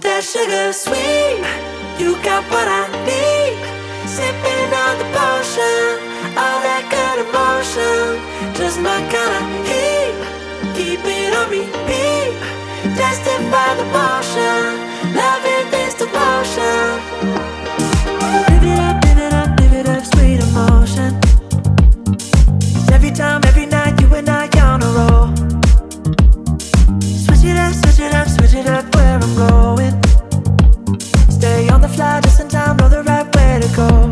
that sugar sweet. You got what I need. Sipping on the potion, all that good emotion. Just my kind of heat. Keep it on repeat. testify the potion, loving this devotion. I'm going. Stay on the fly just in time, know the right way to go.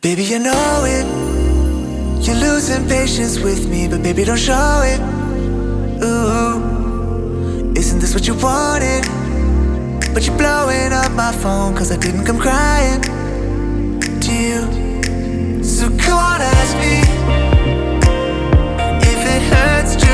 Baby, you know it. You're losing patience with me But baby, don't show it. Ooh Isn't this what you wanted? But you're blowing up my phone Cause I didn't come crying To you. So come on, ask me If it hurts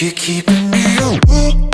You're keeping me awake.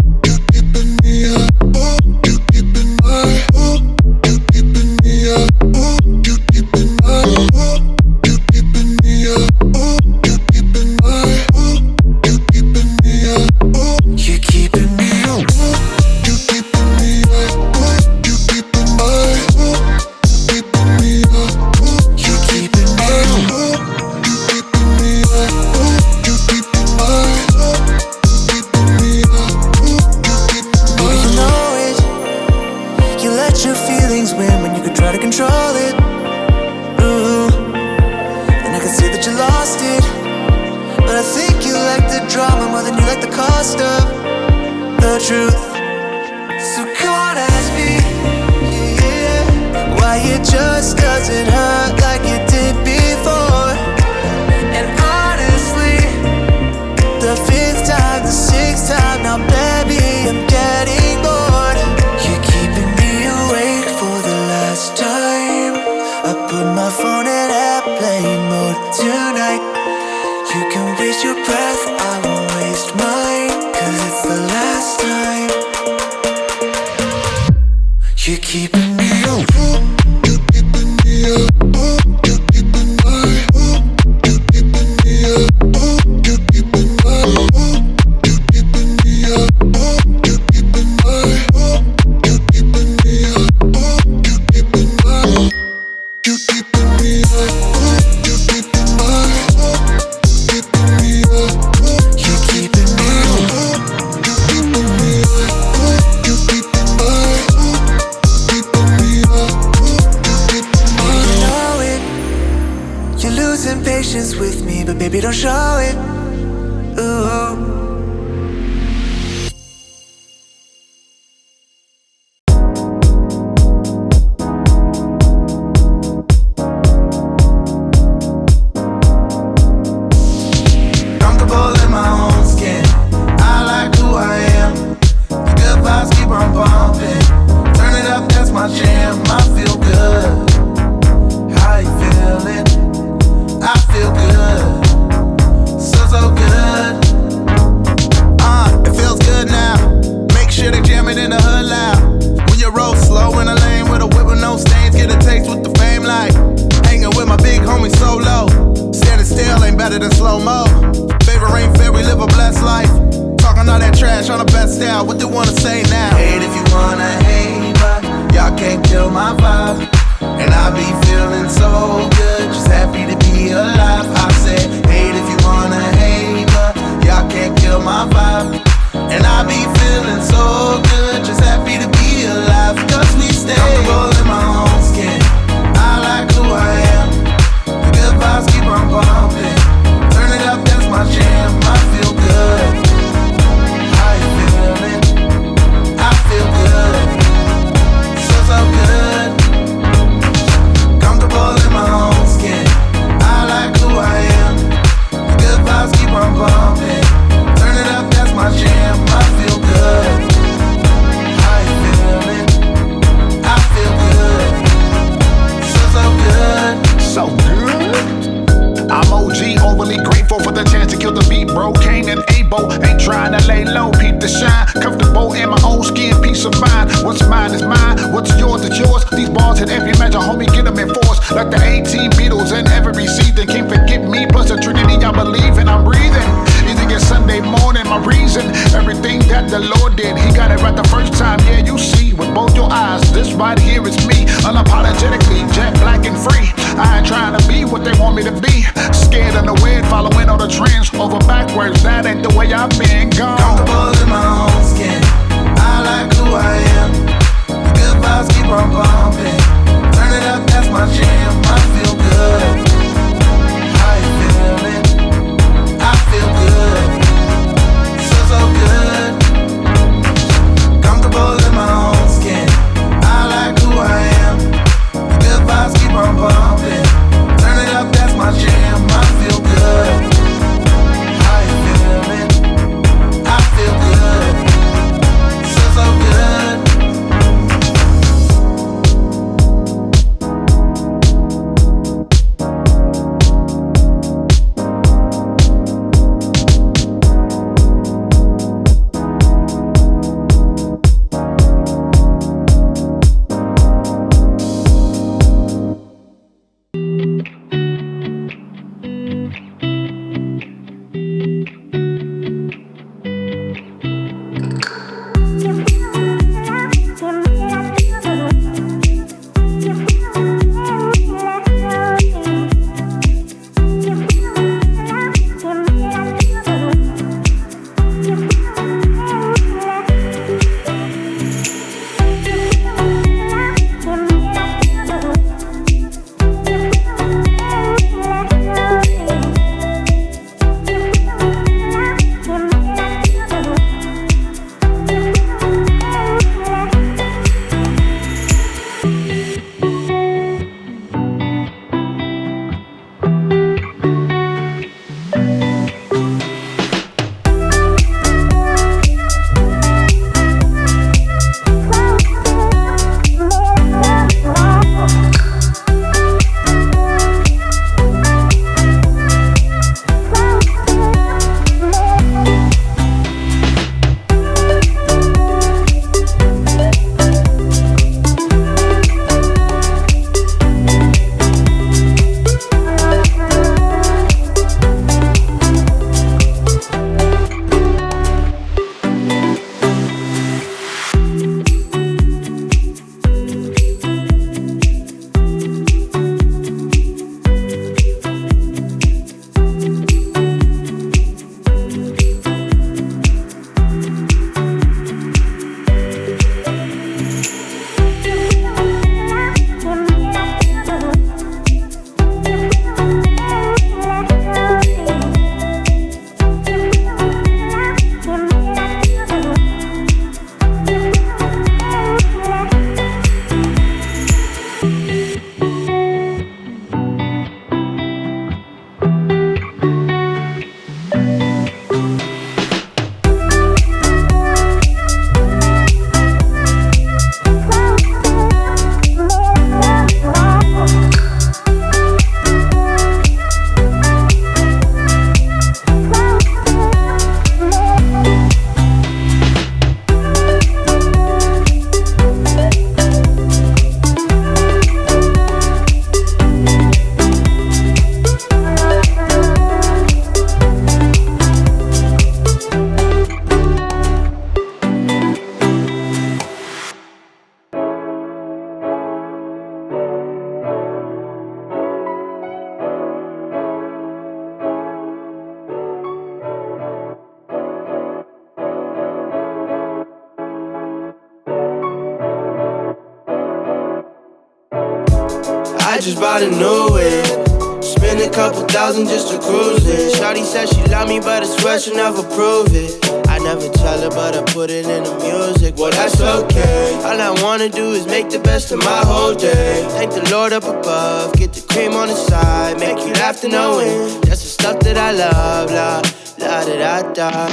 Thousand just to cruise it. Shawty said she love me, but I swear she'll never prove it. I never tell her, but I put it in the music. Well, that's okay. All I wanna do is make the best of my whole day. Thank the Lord up above, get the cream on the side, make you laugh to know it. That's the stuff that I love, la la da da da.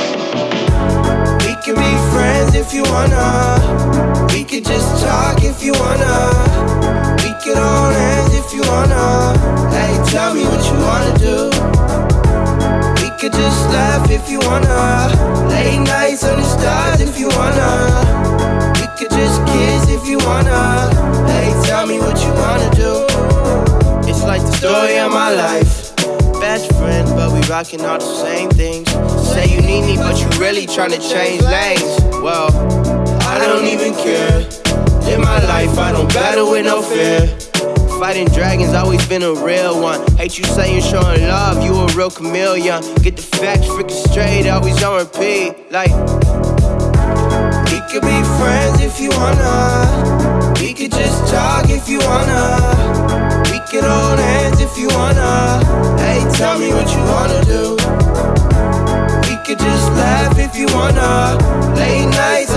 We can be friends if you wanna. Could just talk if you wanna. We could hold hands if you wanna. Hey, tell me what you wanna do. We could just laugh if you wanna. Late nights under stars if you wanna. We could just kiss if you wanna. Hey, tell me what you wanna do. It's like the story of my life. Best friend, but we rocking all the same things. Say you need me, but you really tryna change lanes. Well, I don't even care. Live my life, I don't battle with no fear. Fighting dragons, always been a real one. Hate you saying showing love, you a real chameleon. Get the facts freaking straight, always on repeat. Like, we could be friends if you wanna. We could just talk if you wanna. We could hold hands if you wanna. Hey, tell me what you wanna do. We could just laugh if you wanna. Late nights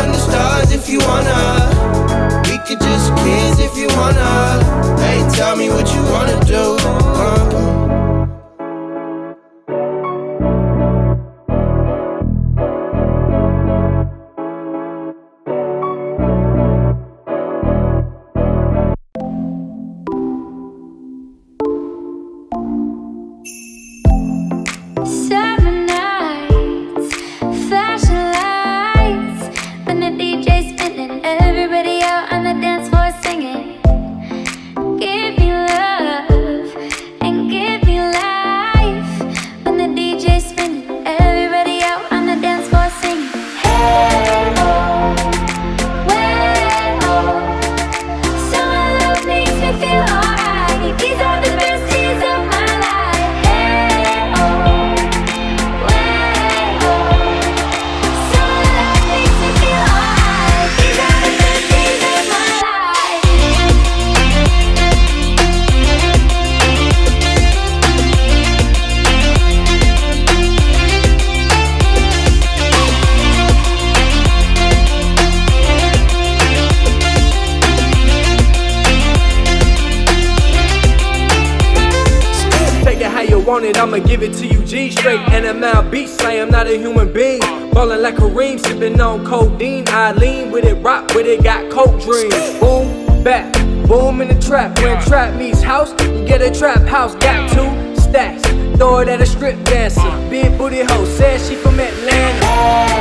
I'ma give it to you G straight. NML beat slam, not a human being. Ballin' like Kareem, sippin' on codeine. I lean with it, rock with it, got coke dreams. Boom, back, boom in the trap. When trap meets house, you get a trap house. Got two stacks, throw it at a strip dancer. Big booty hoe, says she from Atlanta.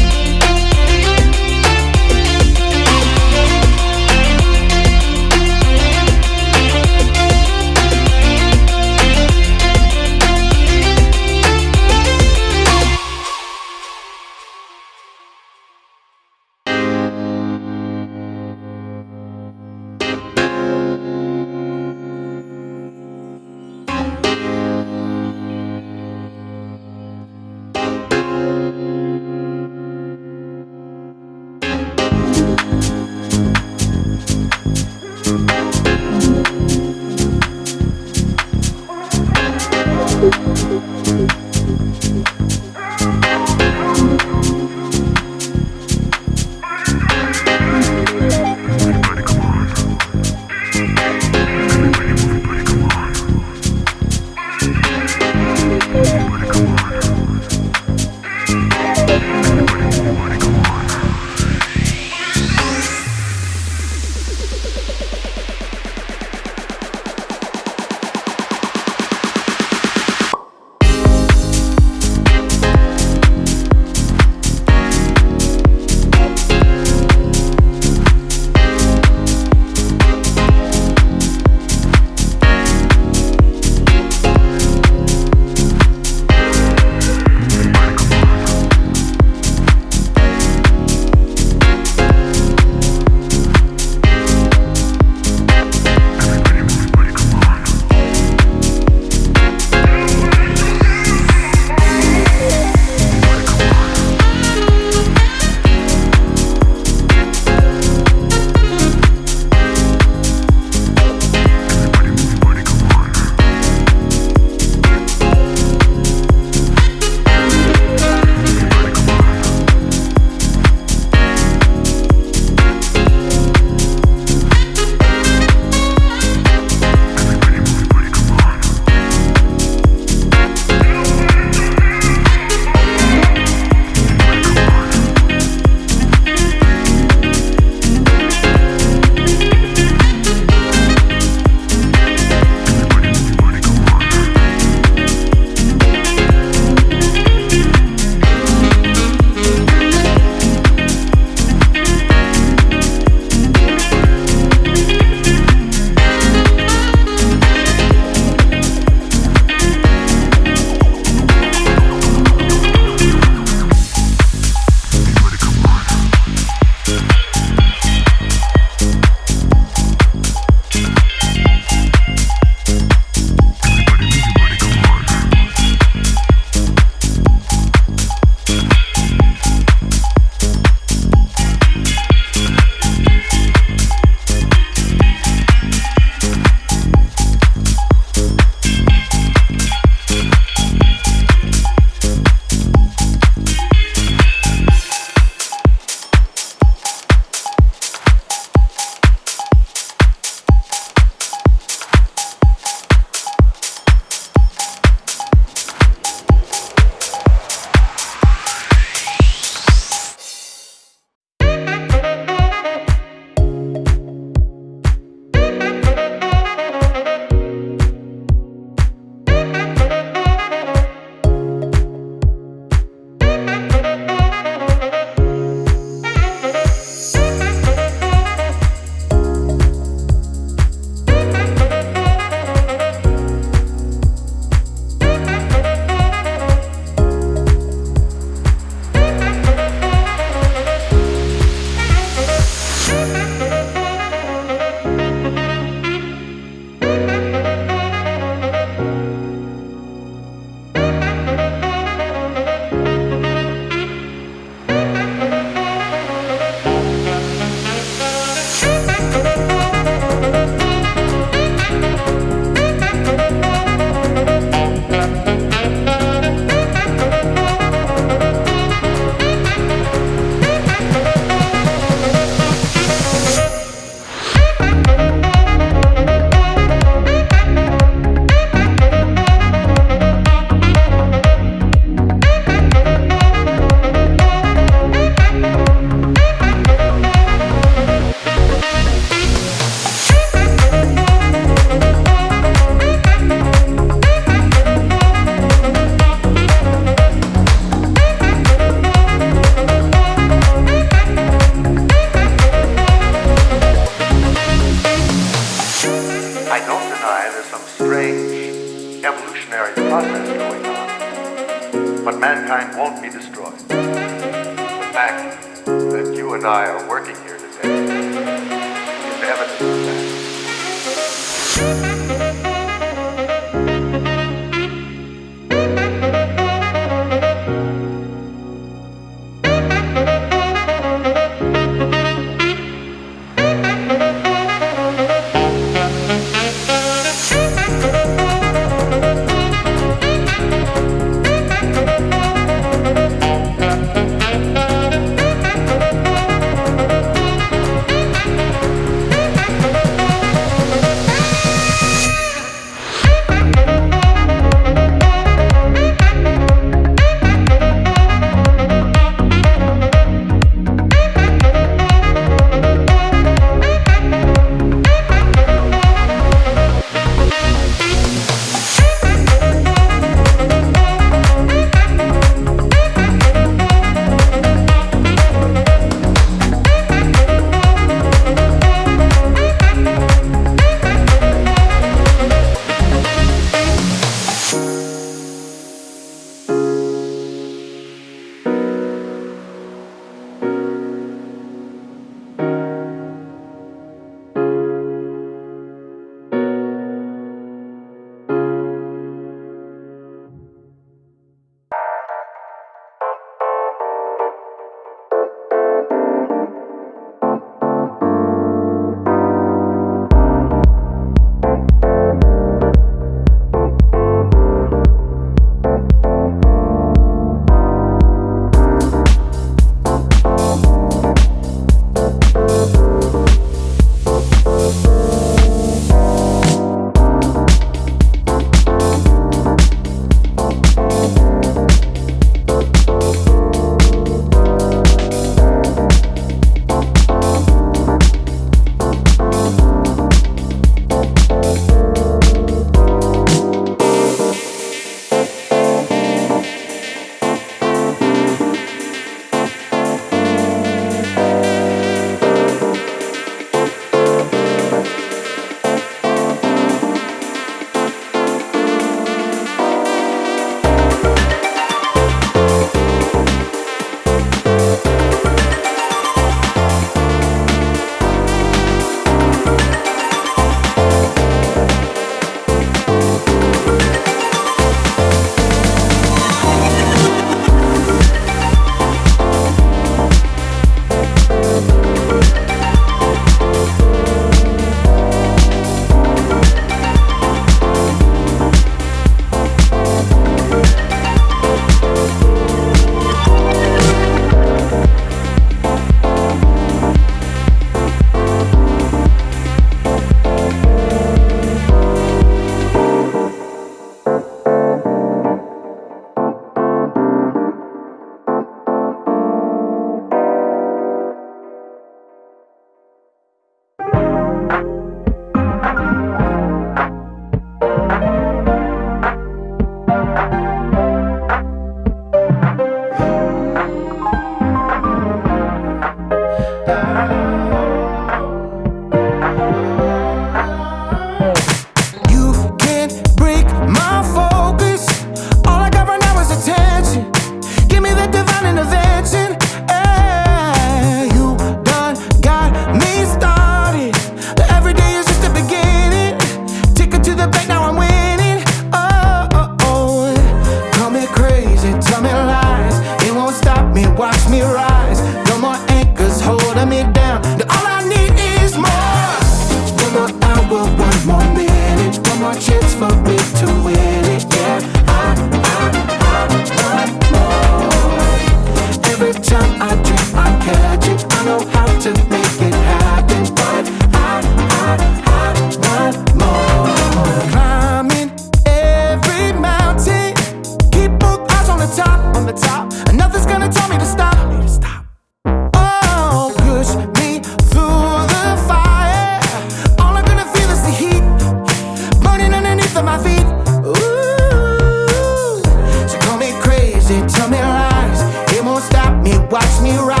One me minute